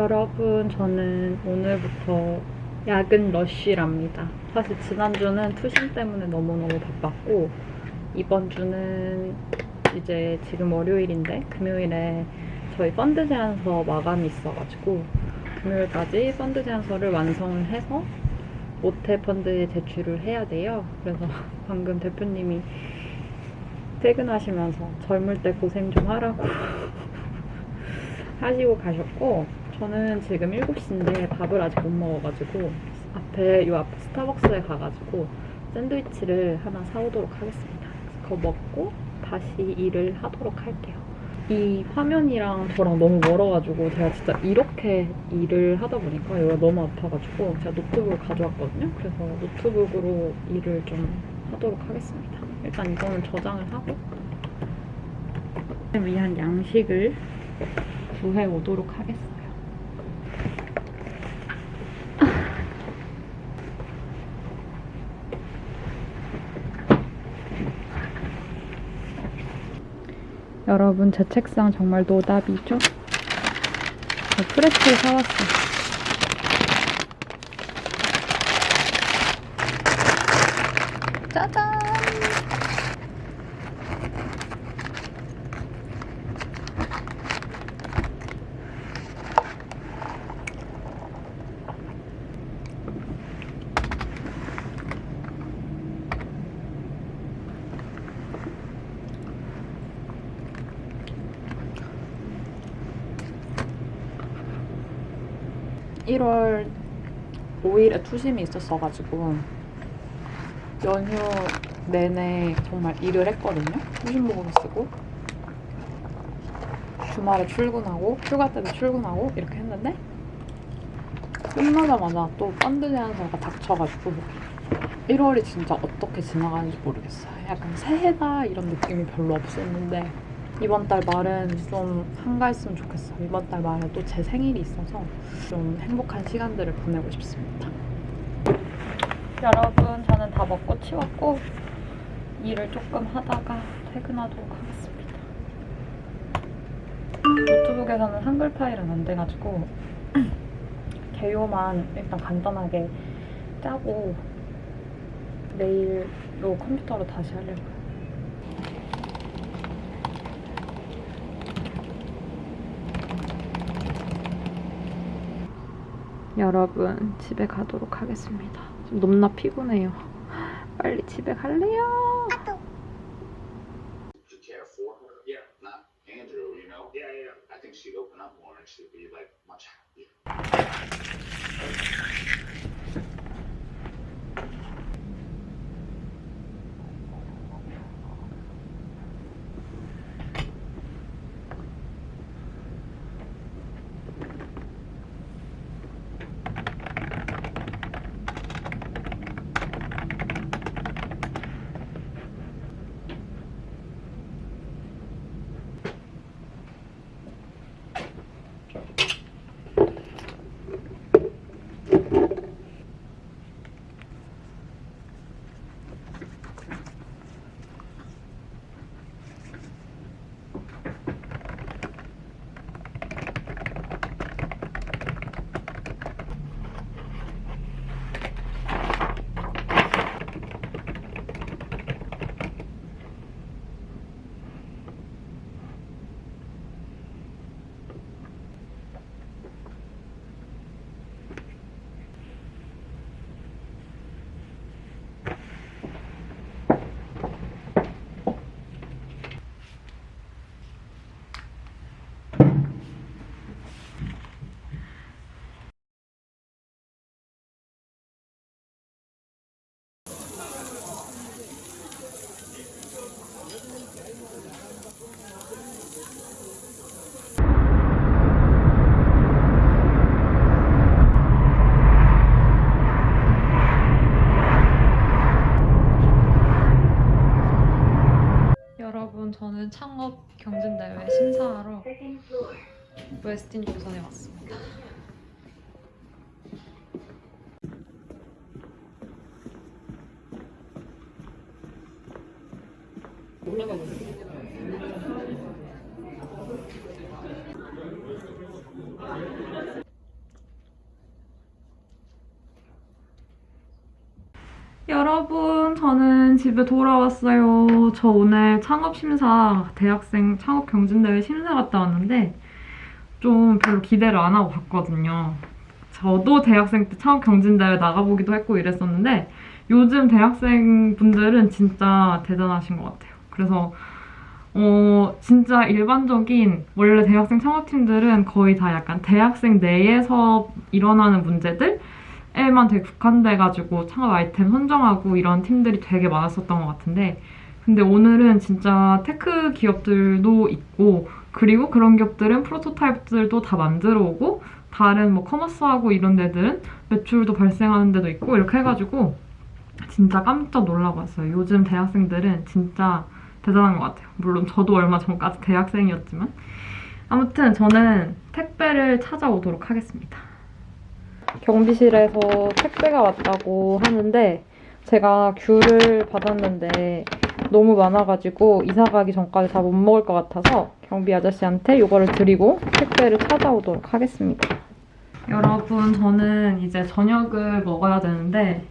여러분, 저는 오늘부터 야근 러쉬랍니다. 사실 지난주는 투신 때문에 너무너무 바빴고, 이번 주는 이제 지금 월요일인데, 금요일에 저희 펀드 제안서 마감이 있어가지고, 금요일까지 펀드 제안서를 완성을 해서 모태 펀드에 제출을 해야 돼요. 그래서 방금 대표님이 퇴근하시면서 젊을 때 고생 좀 하라고 하시고 가셨고 저는 지금 7시인데 밥을 아직 못 먹어가지고 앞에 요 앞에 스타벅스에 가가지고 샌드위치를 하나 사오도록 하겠습니다. 그거 먹고 다시 일을 하도록 할게요. 이 화면이랑 저랑 너무 멀어가지고 제가 진짜 이렇게 일을 하다 보니까 여기가 너무 아파가지고 제가 노트북을 가져왔거든요. 그래서 노트북으로 일을 좀 하도록 하겠습니다. 일단 이거는 저장을 하고 위한 양식을 구해 오도록 하겠어요. 여러분 제 책상 정말 노답이죠? 저 프레스를 사왔어요. 짜잔! 일월 5일에 투심이 있었어가지고 연휴 내내 정말 일을 했거든요. 투심 보고서 쓰고 주말에 출근하고 휴가 때도 출근하고 이렇게 했는데 끝나자마자 또 펀드 제안서가 닥쳐가지고 1월이 진짜 어떻게 지나가는지 모르겠어요. 약간 새해다 이런 느낌이 별로 없었는데 이번 달 말은 좀 한가했으면 좋겠어요. 이번 달 말에 또 제 생일이 있어서 좀 행복한 시간들을 보내고 싶습니다. 여러분, 저는 다 먹고 치웠고 일을 조금 하다가 퇴근하도록 하겠습니다. 노트북에서는 한글 파일은 안 돼가지고 개요만 일단 간단하게 짜고 내일로 컴퓨터로 다시 하려고 여러분 집에 가도록 하겠습니다. 좀 넘나 피곤해요. 빨리 집에 갈래요. to care for her. Yeah. Not Andrew, you know? Yeah, yeah. I think she'd open up more and she'd be like 웨스틴 조선에 왔습니다. 여러분 저는 집에 돌아왔어요. 저 오늘 창업심사 대학생 창업경진대회 심사 갔다 왔는데 좀 별로 기대를 안 하고 갔거든요. 저도 대학생 때 창업 경진대회 나가보기도 했고 이랬었는데 요즘 대학생 분들은 진짜 대단하신 것 같아요. 그래서 어, 진짜 일반적인 원래 대학생 창업팀들은 거의 다 약간 대학생 내에서 일어나는 문제들에만 되게 국한돼가지고 창업 아이템 선정하고 이런 팀들이 되게 많았었던 것 같은데 근데 오늘은 진짜 tech 기업들도 있고 그리고 그런 기업들은 프로토타입들도 다 만들어 오고 다른 뭐 커머스하고 이런 데들은 매출도 발생하는 데도 있고 이렇게 해가지고 진짜 깜짝 놀라고 왔어요. 요즘 대학생들은 진짜 대단한 것 같아요. 물론 저도 얼마 전까지 대학생이었지만 아무튼 저는 택배를 찾아오도록 하겠습니다. 경비실에서 택배가 왔다고 하는데 제가 귤을 받았는데 너무 많아가지고 이사 가기 전까지 다 못 먹을 것 같아서 경비 아저씨한테 이거를 드리고 택배를 찾아오도록 하겠습니다. 여러분 저는 이제 저녁을 먹어야 되는데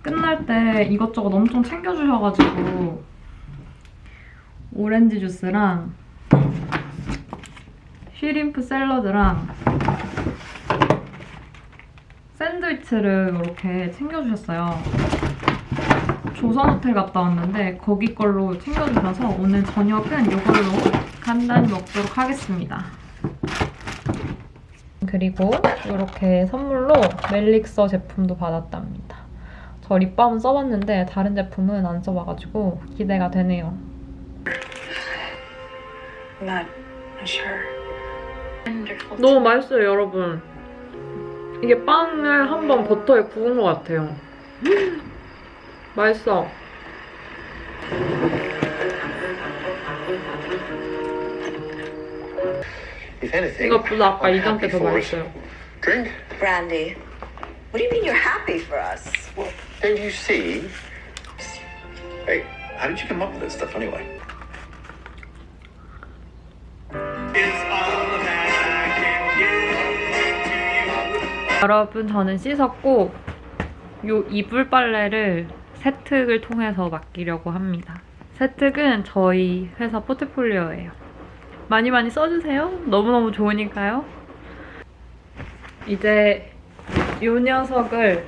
끝날 때 이것저것 엄청 챙겨주셔가지고 오렌지 주스랑 쉬림프 샐러드랑 샌드위치를 이렇게 챙겨주셨어요. 조선호텔 갔다 왔는데 거기 걸로 챙겨주셔서 오늘 저녁은 이걸로 간단히 먹도록 하겠습니다. 그리고 이렇게 선물로 멜릭서 제품도 받았답니다. 저 립밤은 써봤는데 다른 제품은 안 써봐가지고 기대가 되네요. 너무 맛있어요, 여러분. 이게 빵을 한번 버터에 구운 것 같아요. 맛있어. 이것보다 아까 이전 때 happy 더 for us. 맛있어요. Drink? Brandy. What do you mean you're happy for us? Well, don't you see? Hey, how did you come up with this stuff anyway? 여러분, 저는 씻었고 요 이불 빨래를 세특을 통해서 맡기려고 합니다. 세특은 저희 회사 포트폴리오예요. 많이 많이 써주세요. 너무너무 좋으니까요. 이제 이 녀석을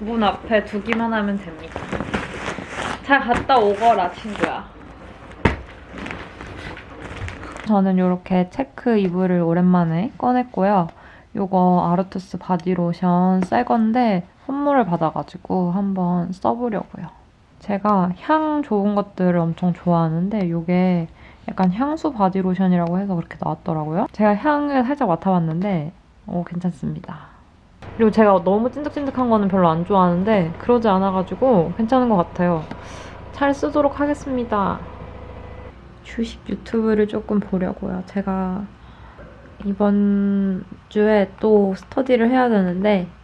문 앞에 두기만 하면 됩니다. 잘 갔다 오거라, 친구야. 저는 이렇게 체크 이불을 오랜만에 꺼냈고요. 이거 아르투스 바디로션 새 건데 선물을 받아가지고 한번 써보려고요. 제가 향 좋은 것들을 엄청 좋아하는데 이게 약간 향수 바디로션이라고 해서 그렇게 나왔더라고요. 제가 향을 살짝 맡아봤는데 오, 괜찮습니다. 그리고 제가 너무 찐득찐득한 거는 별로 안 좋아하는데 그러지 않아가지고 괜찮은 것 같아요. 잘 쓰도록 하겠습니다. 주식 유튜브를 조금 보려고요. 제가 이번 주에 또 스터디를 해야 되는데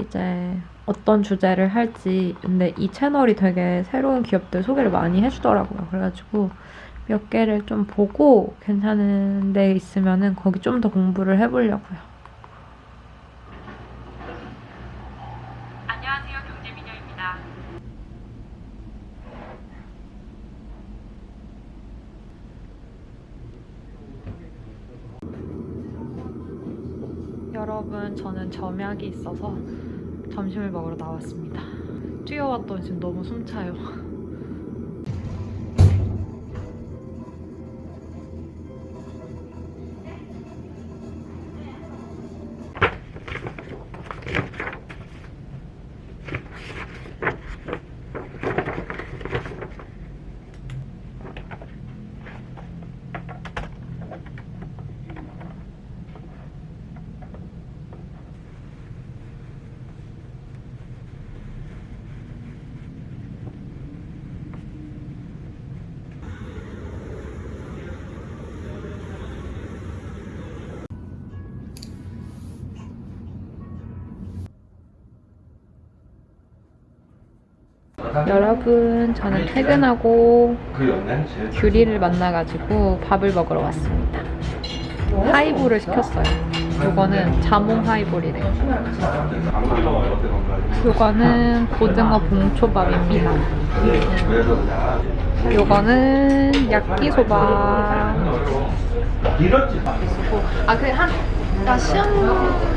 이제 어떤 주제를 할지 근데 이 채널이 되게 새로운 기업들 소개를 많이 해주더라고요. 그래가지고 몇 개를 좀 보고 괜찮은 데 있으면은 거기 좀 더 공부를 해보려고요. 여러분, 저는 점약이 있어서 점심을 먹으러 나왔습니다. 뛰어왔더니 지금 너무 숨차요. 여러분, 저는 퇴근하고 규리를 만나가지고 밥을 먹으러 왔습니다. 하이볼을 시켰어요. 요거는 자몽 하이볼이래. 요거는 고등어 봉초밥입니다. 요거는 야끼소바. 아, 그 한, 나 시험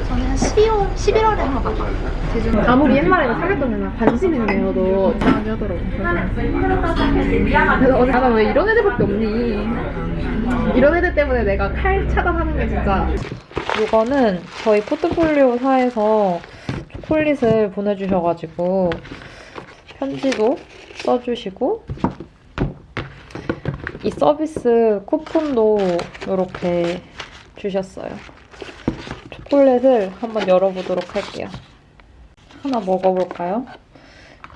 전에 한 12월, 11월에 한거 봤어. 대중 아무리 옛날에 사귀었던 애나 관심 있는 애여도 이상하게 하더라고. 그래서 어제 아나 왜 이런 애들밖에 없니? 이런 애들 때문에 내가 칼 차단하는 게 진짜 이거는 저희 포트폴리오사에서 초콜릿을 보내주셔가지고 편지도 써주시고 이 서비스 쿠폰도 이렇게 주셨어요. 초콜릿을 한번 열어보도록 할게요. 하나 먹어볼까요?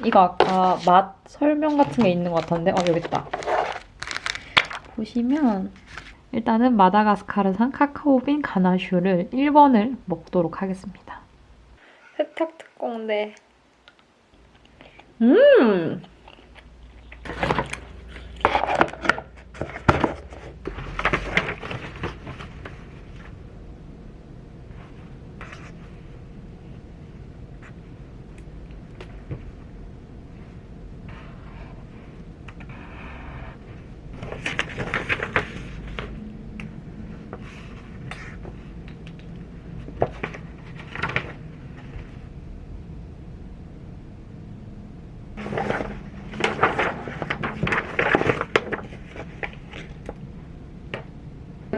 이거 아까 맛 설명 같은 게 있는 것 같은데 어 여기 있다. 보시면 일단은 마다가스카르산 카카오빈 가나슈를 1번을 먹도록 하겠습니다. 세탁 특공대. 음!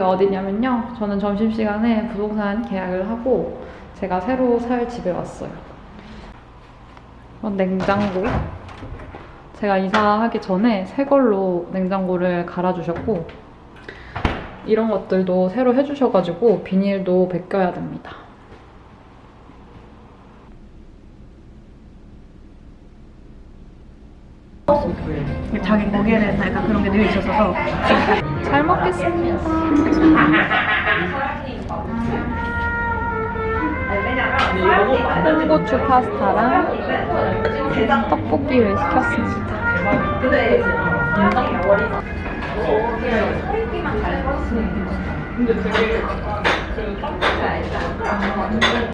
어디냐면요. 저는 점심시간에 부동산 계약을 하고 제가 새로 살 집에 왔어요. 이건 냉장고. 제가 이사하기 전에 새 걸로 냉장고를 갈아주셨고 이런 것들도 새로 해주셔가지고 비닐도 벗겨야 됩니다. 자기 거기에는 약간 그런 게 늘 있어서 잘 먹겠습니다. 콩고추 파스타랑 떡볶이를 시켰습니다.